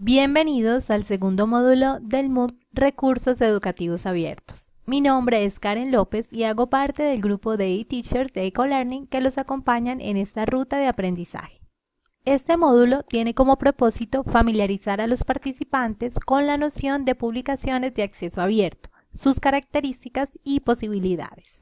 Bienvenidos al segundo módulo del MOOC Recursos Educativos Abiertos. Mi nombre es Karen López y hago parte del grupo de e-teachers de EcoLearning que los acompañan en esta ruta de aprendizaje. Este módulo tiene como propósito familiarizar a los participantes con la noción de publicaciones de acceso abierto, sus características y posibilidades.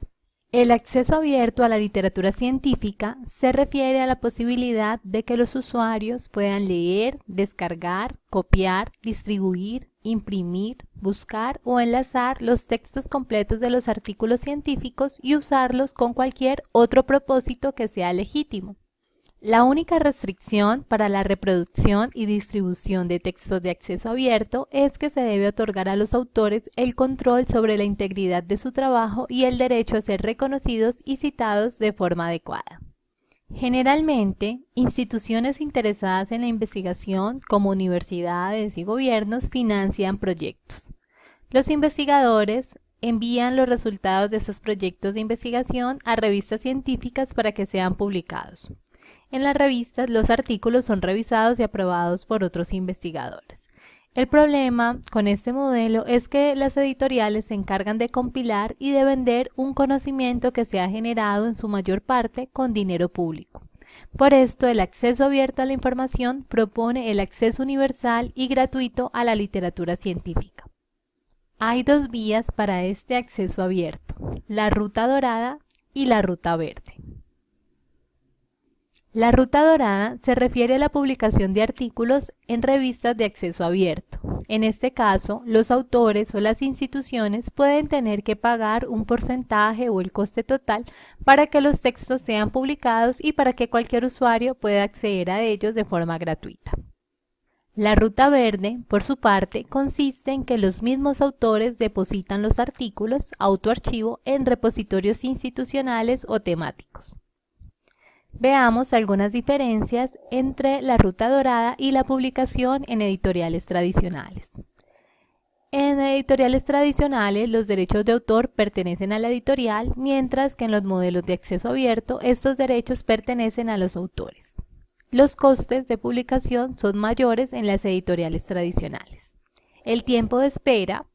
El acceso abierto a la literatura científica se refiere a la posibilidad de que los usuarios puedan leer, descargar, copiar, distribuir, imprimir, buscar o enlazar los textos completos de los artículos científicos y usarlos con cualquier otro propósito que sea legítimo. La única restricción para la reproducción y distribución de textos de acceso abierto es que se debe otorgar a los autores el control sobre la integridad de su trabajo y el derecho a ser reconocidos y citados de forma adecuada. Generalmente, instituciones interesadas en la investigación, como universidades y gobiernos, financian proyectos. Los investigadores envían los resultados de esos proyectos de investigación a revistas científicas para que sean publicados. En las revistas, los artículos son revisados y aprobados por otros investigadores. El problema con este modelo es que las editoriales se encargan de compilar y de vender un conocimiento que se ha generado en su mayor parte con dinero público. Por esto, el acceso abierto a la información propone el acceso universal y gratuito a la literatura científica. Hay dos vías para este acceso abierto, la ruta dorada y la ruta verde. La ruta dorada se refiere a la publicación de artículos en revistas de acceso abierto. En este caso, los autores o las instituciones pueden tener que pagar un porcentaje o el coste total para que los textos sean publicados y para que cualquier usuario pueda acceder a ellos de forma gratuita. La ruta verde, por su parte, consiste en que los mismos autores depositan los artículos autoarchivo en repositorios institucionales o temáticos. Veamos algunas diferencias entre la ruta dorada y la publicación en editoriales tradicionales. En editoriales tradicionales, los derechos de autor pertenecen a la editorial, mientras que en los modelos de acceso abierto, estos derechos pertenecen a los autores. Los costes de publicación son mayores en las editoriales tradicionales. El tiempo de espera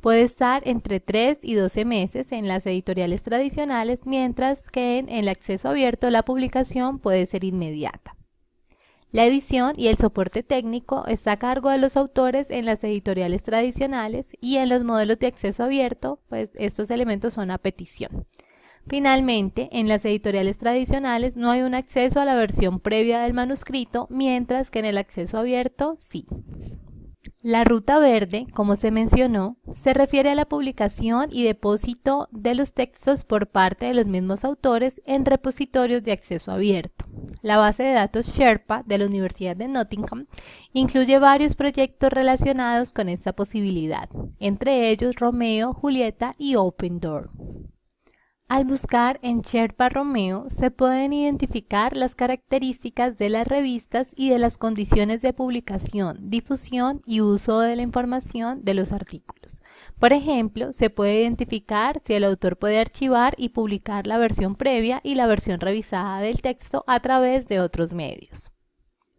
Puede estar entre 3 y 12 meses en las editoriales tradicionales, mientras que en el acceso abierto la publicación puede ser inmediata. La edición y el soporte técnico está a cargo de los autores en las editoriales tradicionales y en los modelos de acceso abierto, pues estos elementos son a petición. Finalmente, en las editoriales tradicionales no hay un acceso a la versión previa del manuscrito, mientras que en el acceso abierto sí. La ruta verde, como se mencionó, se refiere a la publicación y depósito de los textos por parte de los mismos autores en repositorios de acceso abierto. La base de datos Sherpa de la Universidad de Nottingham incluye varios proyectos relacionados con esta posibilidad, entre ellos Romeo, Julieta y Open Door. Al buscar en Sherpa Romeo se pueden identificar las características de las revistas y de las condiciones de publicación, difusión y uso de la información de los artículos. Por ejemplo, se puede identificar si el autor puede archivar y publicar la versión previa y la versión revisada del texto a través de otros medios.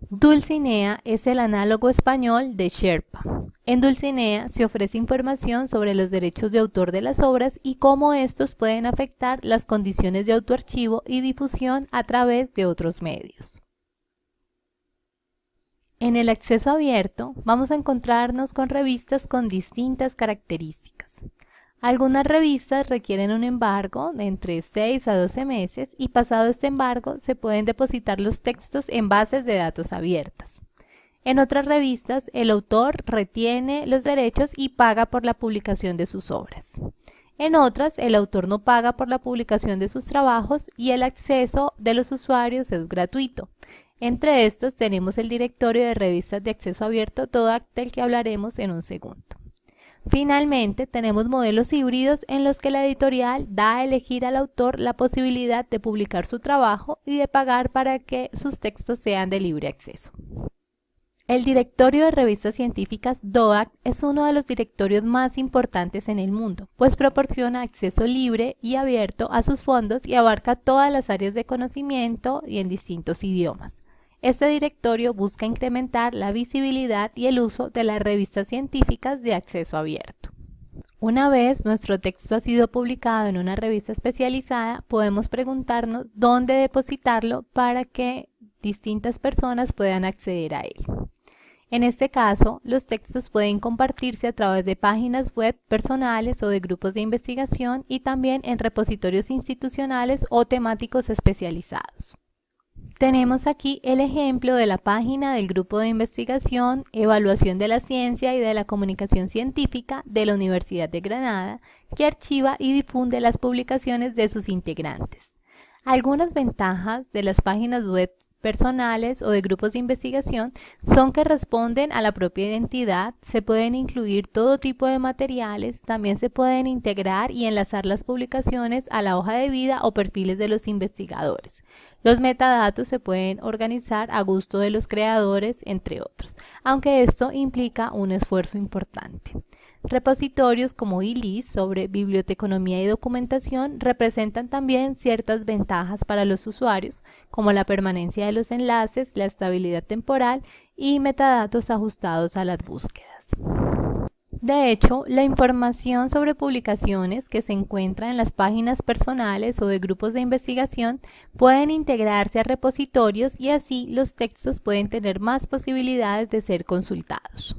Dulcinea es el análogo español de Sherpa. En Dulcinea se ofrece información sobre los derechos de autor de las obras y cómo estos pueden afectar las condiciones de autoarchivo y difusión a través de otros medios. En el acceso abierto vamos a encontrarnos con revistas con distintas características. Algunas revistas requieren un embargo de entre 6 a 12 meses y pasado este embargo se pueden depositar los textos en bases de datos abiertas. En otras revistas, el autor retiene los derechos y paga por la publicación de sus obras. En otras, el autor no paga por la publicación de sus trabajos y el acceso de los usuarios es gratuito. Entre estos tenemos el directorio de revistas de acceso abierto, todo del que hablaremos en un segundo. Finalmente, tenemos modelos híbridos en los que la editorial da a elegir al autor la posibilidad de publicar su trabajo y de pagar para que sus textos sean de libre acceso. El directorio de revistas científicas DOAC es uno de los directorios más importantes en el mundo, pues proporciona acceso libre y abierto a sus fondos y abarca todas las áreas de conocimiento y en distintos idiomas. Este directorio busca incrementar la visibilidad y el uso de las revistas científicas de acceso abierto. Una vez nuestro texto ha sido publicado en una revista especializada, podemos preguntarnos dónde depositarlo para que distintas personas puedan acceder a él. En este caso, los textos pueden compartirse a través de páginas web personales o de grupos de investigación y también en repositorios institucionales o temáticos especializados. Tenemos aquí el ejemplo de la página del Grupo de Investigación, Evaluación de la Ciencia y de la Comunicación Científica de la Universidad de Granada, que archiva y difunde las publicaciones de sus integrantes. Algunas ventajas de las páginas web personales o de grupos de investigación son que responden a la propia identidad, se pueden incluir todo tipo de materiales, también se pueden integrar y enlazar las publicaciones a la hoja de vida o perfiles de los investigadores. Los metadatos se pueden organizar a gusto de los creadores, entre otros, aunque esto implica un esfuerzo importante. Repositorios como ILIS sobre biblioteconomía y documentación representan también ciertas ventajas para los usuarios, como la permanencia de los enlaces, la estabilidad temporal y metadatos ajustados a las búsquedas. De hecho, la información sobre publicaciones que se encuentra en las páginas personales o de grupos de investigación pueden integrarse a repositorios y así los textos pueden tener más posibilidades de ser consultados.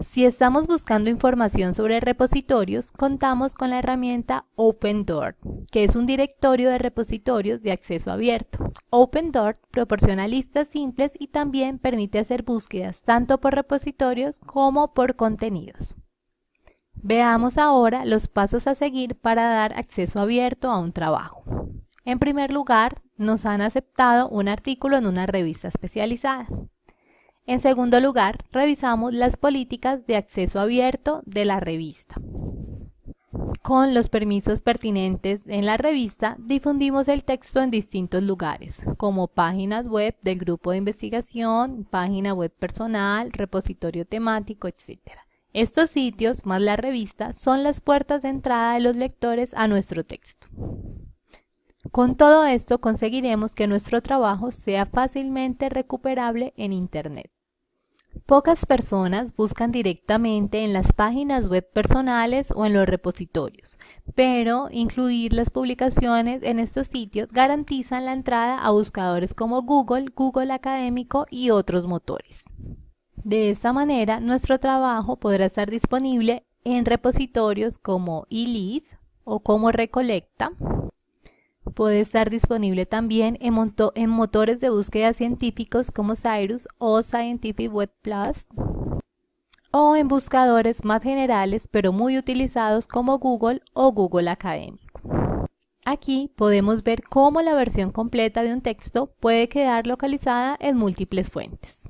Si estamos buscando información sobre repositorios, contamos con la herramienta OpenDoor, que es un directorio de repositorios de acceso abierto. OpenDoor proporciona listas simples y también permite hacer búsquedas tanto por repositorios como por contenidos. Veamos ahora los pasos a seguir para dar acceso abierto a un trabajo. En primer lugar, nos han aceptado un artículo en una revista especializada. En segundo lugar, revisamos las políticas de acceso abierto de la revista. Con los permisos pertinentes en la revista, difundimos el texto en distintos lugares, como páginas web del grupo de investigación, página web personal, repositorio temático, etc. Estos sitios, más la revista, son las puertas de entrada de los lectores a nuestro texto. Con todo esto conseguiremos que nuestro trabajo sea fácilmente recuperable en Internet. Pocas personas buscan directamente en las páginas web personales o en los repositorios, pero incluir las publicaciones en estos sitios garantizan la entrada a buscadores como Google, Google Académico y otros motores. De esta manera, nuestro trabajo podrá estar disponible en repositorios como eLeads o como Recolecta, Puede estar disponible también en, en, motores de búsqueda científicos como Cyrus o Scientific Web Plus o en buscadores más generales pero muy utilizados como Google o Google Académico. Aquí podemos ver cómo la versión completa de un texto puede quedar localizada en múltiples fuentes.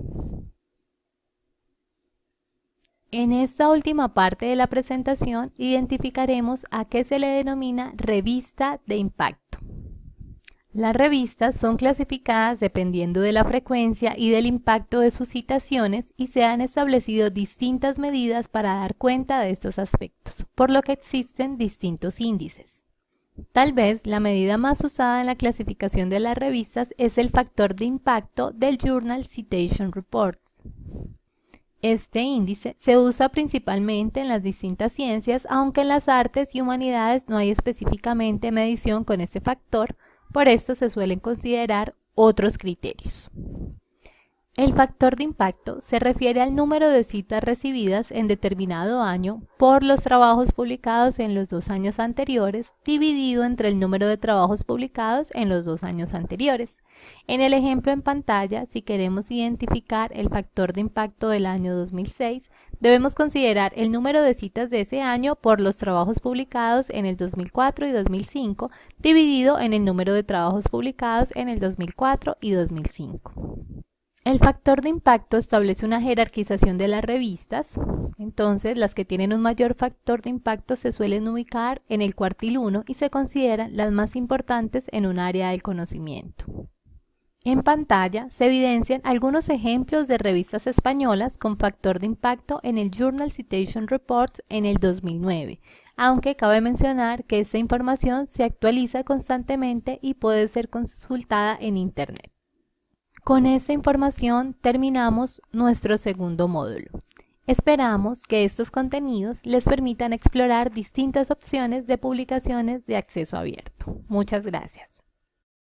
En esta última parte de la presentación identificaremos a qué se le denomina revista de impacto. Las revistas son clasificadas dependiendo de la frecuencia y del impacto de sus citaciones y se han establecido distintas medidas para dar cuenta de estos aspectos, por lo que existen distintos índices. Tal vez la medida más usada en la clasificación de las revistas es el factor de impacto del Journal Citation Report. Este índice se usa principalmente en las distintas ciencias, aunque en las artes y humanidades no hay específicamente medición con este factor, por esto se suelen considerar otros criterios. El factor de impacto se refiere al número de citas recibidas en determinado año por los trabajos publicados en los dos años anteriores dividido entre el número de trabajos publicados en los dos años anteriores. En el ejemplo en pantalla, si queremos identificar el factor de impacto del año 2006, debemos considerar el número de citas de ese año por los trabajos publicados en el 2004 y 2005, dividido en el número de trabajos publicados en el 2004 y 2005. El factor de impacto establece una jerarquización de las revistas, entonces las que tienen un mayor factor de impacto se suelen ubicar en el cuartil 1 y se consideran las más importantes en un área del conocimiento. En pantalla se evidencian algunos ejemplos de revistas españolas con factor de impacto en el Journal Citation Report en el 2009, aunque cabe mencionar que esta información se actualiza constantemente y puede ser consultada en Internet. Con esta información terminamos nuestro segundo módulo. Esperamos que estos contenidos les permitan explorar distintas opciones de publicaciones de acceso abierto. Muchas gracias.